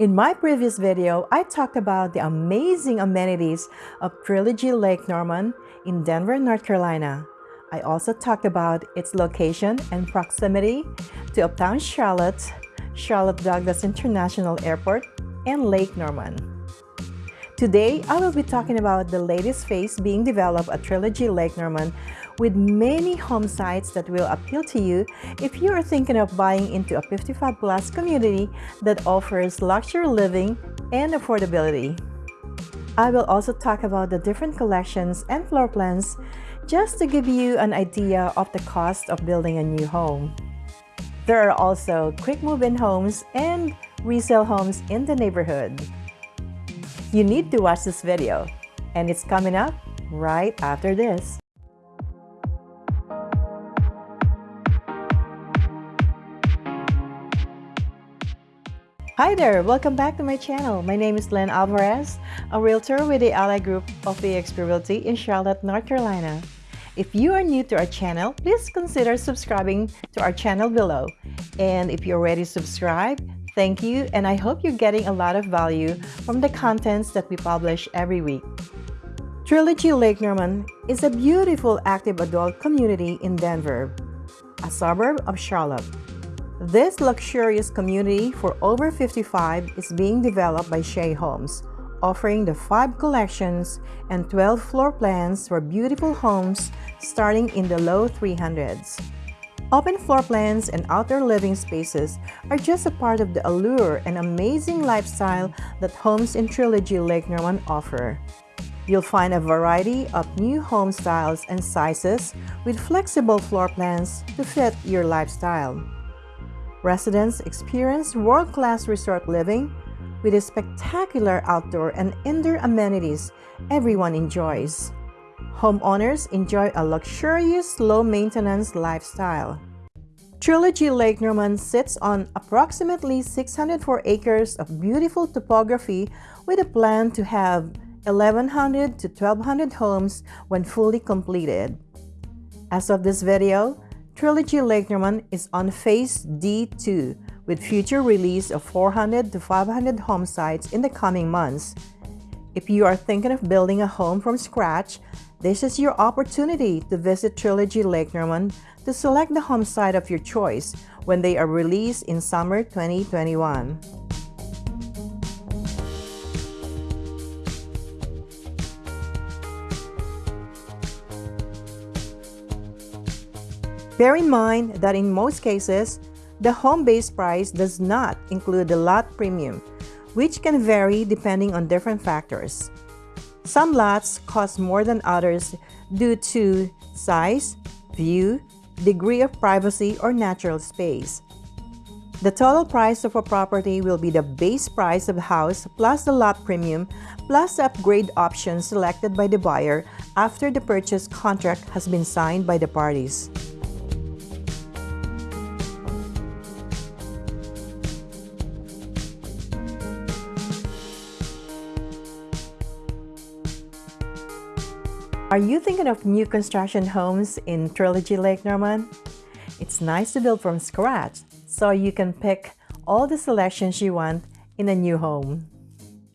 In my previous video, I talked about the amazing amenities of Trilogy Lake Norman in Denver, North Carolina. I also talked about its location and proximity to uptown Charlotte, Charlotte Douglas International Airport, and Lake Norman. Today, I will be talking about the latest phase being developed at Trilogy Lake Norman with many home sites that will appeal to you if you are thinking of buying into a 55 plus community that offers luxury living and affordability. I will also talk about the different collections and floor plans just to give you an idea of the cost of building a new home. There are also quick move-in homes and resale homes in the neighborhood. You need to watch this video, and it's coming up right after this. Hi there! Welcome back to my channel. My name is Len Alvarez, a realtor with the Ally Group of eXp Realty in Charlotte, North Carolina. If you are new to our channel, please consider subscribing to our channel below. And if you're already subscribed, thank you and I hope you're getting a lot of value from the contents that we publish every week. Trilogy Lake Norman is a beautiful active adult community in Denver, a suburb of Charlotte. This luxurious community for over 55 is being developed by Shea Homes, offering the 5 collections and 12 floor plans for beautiful homes starting in the low 300s. Open floor plans and outdoor living spaces are just a part of the allure and amazing lifestyle that homes in Trilogy Lake Norman offer. You'll find a variety of new home styles and sizes with flexible floor plans to fit your lifestyle. Residents experience world-class resort living with a spectacular outdoor and indoor amenities everyone enjoys. Homeowners enjoy a luxurious, low-maintenance lifestyle. Trilogy Lake Norman sits on approximately 604 acres of beautiful topography with a plan to have 1,100 to 1,200 homes when fully completed. As of this video, Trilogy Lake Norman is on phase D2 with future release of 400 to 500 home sites in the coming months. If you are thinking of building a home from scratch, this is your opportunity to visit Trilogy Lake Norman to select the home site of your choice when they are released in summer 2021. Bear in mind that in most cases, the home base price does not include the lot premium, which can vary depending on different factors. Some lots cost more than others due to size, view, degree of privacy, or natural space. The total price of a property will be the base price of the house plus the lot premium plus the upgrade options selected by the buyer after the purchase contract has been signed by the parties. Are you thinking of new construction homes in Trilogy Lake Norman? It's nice to build from scratch so you can pick all the selections you want in a new home.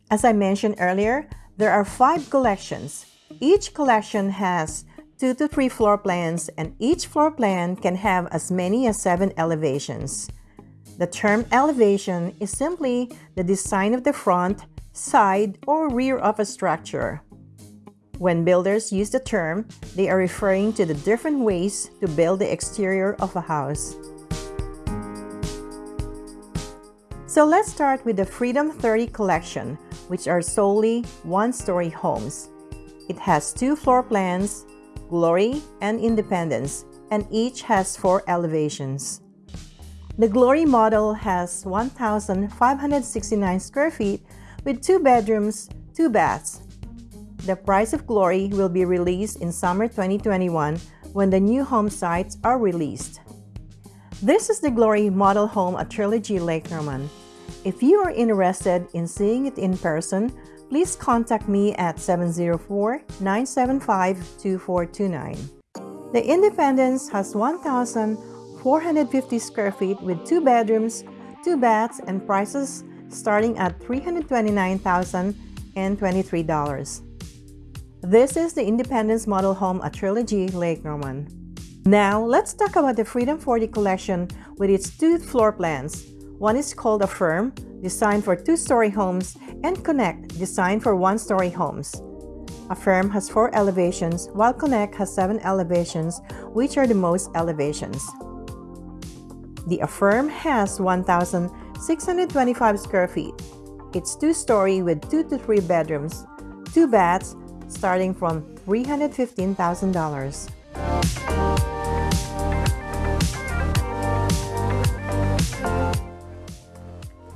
As I mentioned earlier, there are five collections. Each collection has two to three floor plans and each floor plan can have as many as seven elevations. The term elevation is simply the design of the front, side, or rear of a structure. When builders use the term, they are referring to the different ways to build the exterior of a house. So let's start with the Freedom 30 collection, which are solely one-story homes. It has two floor plans, Glory and Independence, and each has four elevations. The Glory model has 1,569 square feet with two bedrooms, two baths, the Price of Glory will be released in summer 2021 when the new home sites are released. This is the Glory model home at Trilogy Lake Norman. If you are interested in seeing it in person, please contact me at 704-975-2429. The Independence has 1,450 square feet with two bedrooms, two baths, and prices starting at $329,023. This is the Independence Model Home at Trilogy Lake Norman. Now, let's talk about the Freedom 40 collection with its two floor plans. One is called Affirm, designed for two-story homes, and Connect, designed for one-story homes. Affirm has four elevations, while Connect has seven elevations, which are the most elevations. The Affirm has 1,625 square feet. It's two-story with two to three bedrooms, two baths, starting from $315,000.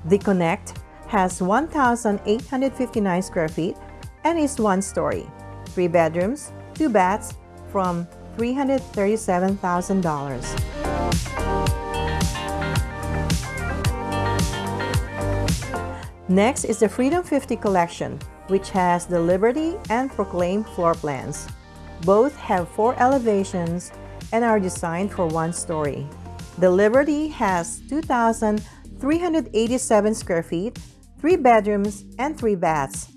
The Connect has 1,859 square feet and is one story, three bedrooms, two baths from $337,000. Next is the Freedom 50 collection, which has the Liberty and Proclaim floor plans. Both have four elevations and are designed for one story. The Liberty has 2,387 square feet, three bedrooms, and three baths.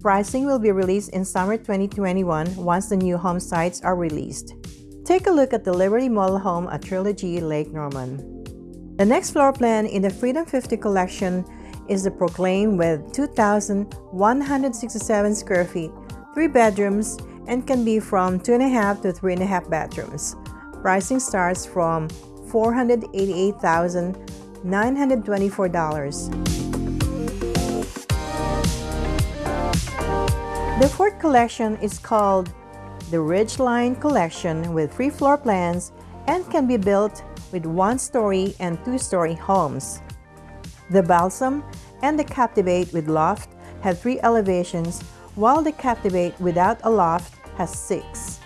Pricing will be released in summer 2021 once the new home sites are released. Take a look at the Liberty Model Home at Trilogy Lake Norman. The next floor plan in the Freedom 50 collection is the Proclaim with 2,167 square feet, 3 bedrooms, and can be from 2.5 to 3.5 bedrooms. Pricing starts from $488,924. The fourth collection is called the Ridgeline Collection with three floor plans and can be built with one-story and two-story homes. The Balsam and the Captivate with loft have three elevations, while the Captivate without a loft has six.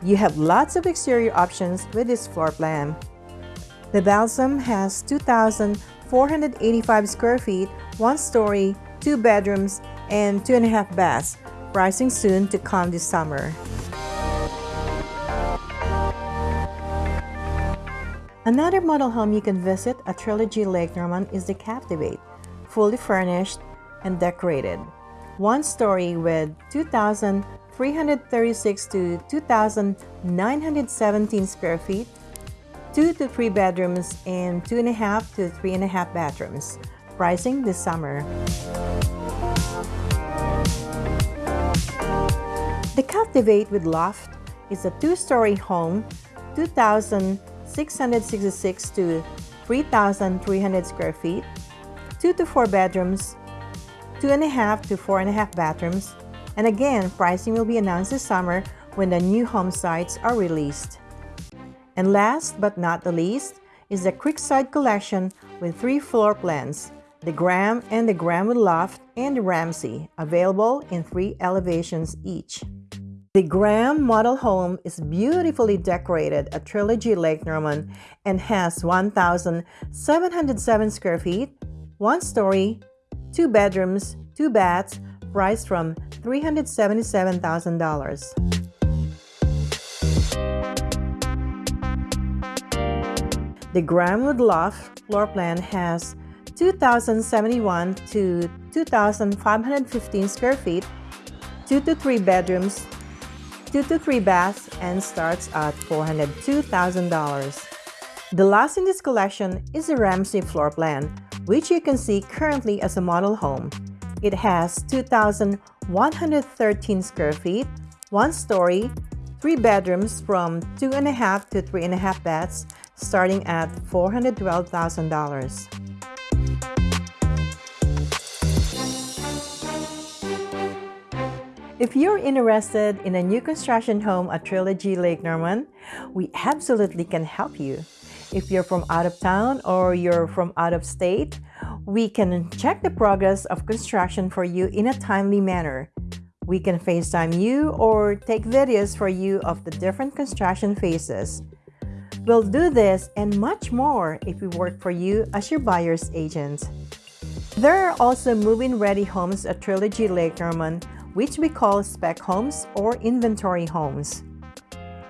You have lots of exterior options with this floor plan. The Balsam has 2,485 square feet, one story, two bedrooms, and two and a half baths, pricing soon to come this summer. Another model home you can visit at Trilogy Lake Norman is the Captivate, fully furnished and decorated. One story with 2,336 to 2,917 square feet, two to three bedrooms, and two and a half to three and a half bathrooms. Pricing this summer. The Captivate with Loft is a two-story home, 2,000 666 to 3,300 square feet, 2 to 4 bedrooms, 2.5 to 4.5 bathrooms, and again, pricing will be announced this summer when the new home sites are released. And last but not the least is the Creekside Collection with three floor plans, the Graham and the Graham Loft and the Ramsey, available in three elevations each. The Graham model home is beautifully decorated at Trilogy Lake Norman and has 1,707 square feet, one story, two bedrooms, two baths, priced from $377,000. The Graham with Loft floor plan has 2,071 to 2,515 square feet, two to three bedrooms, 2 to 3 baths and starts at $402,000. The last in this collection is the Ramsey floor plan, which you can see currently as a model home. It has 2,113 square feet, one story, three bedrooms from 2.5 to 3.5 baths, starting at $412,000. If you're interested in a new construction home at Trilogy Lake Norman, we absolutely can help you. If you're from out of town or you're from out of state, we can check the progress of construction for you in a timely manner. We can FaceTime you or take videos for you of the different construction phases. We'll do this and much more if we work for you as your buyer's agent. There are also move-in ready homes at Trilogy Lake Norman which we call spec homes or inventory homes.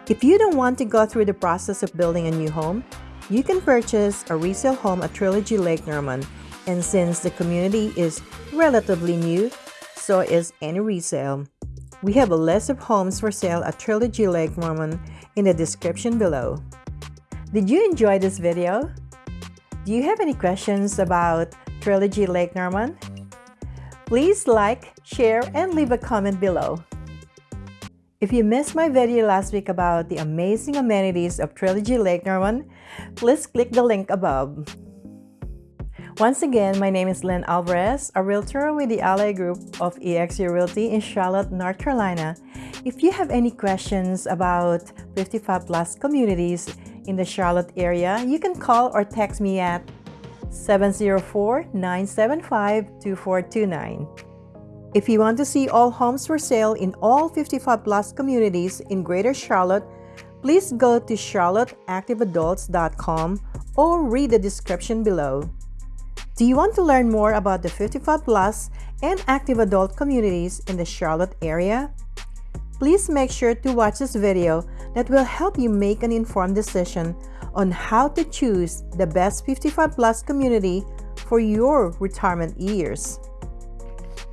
If you don't want to go through the process of building a new home, you can purchase a resale home at Trilogy Lake Norman And since the community is relatively new, so is any resale. We have a list of homes for sale at Trilogy Lake Norman in the description below. Did you enjoy this video? Do you have any questions about Trilogy Lake Norman? Please like, share, and leave a comment below. If you missed my video last week about the amazing amenities of Trilogy Lake Norman, please click the link above. Once again, my name is Lynn Alvarez, a realtor with the Ally Group of EXP Realty in Charlotte, North Carolina. If you have any questions about 55 plus communities in the Charlotte area, you can call or text me at 704-975-2429. If you want to see all homes for sale in all 55 plus communities in Greater Charlotte, please go to charlotteactiveadults.com or read the description below. Do you want to learn more about the 55 plus and active adult communities in the Charlotte area? Please make sure to watch this video that will help you make an informed decision on how to choose the best 55 plus community for your retirement years.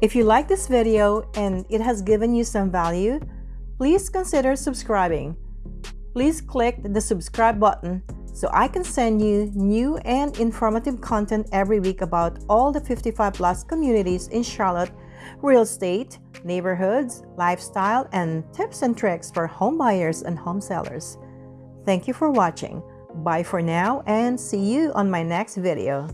If you like this video and it has given you some value, please consider subscribing. Please click the subscribe button so I can send you new and informative content every week about all the 55 plus communities in Charlotte, real estate, neighborhoods, lifestyle, and tips and tricks for home buyers and home sellers. Thank you for watching. Bye for now and see you on my next video.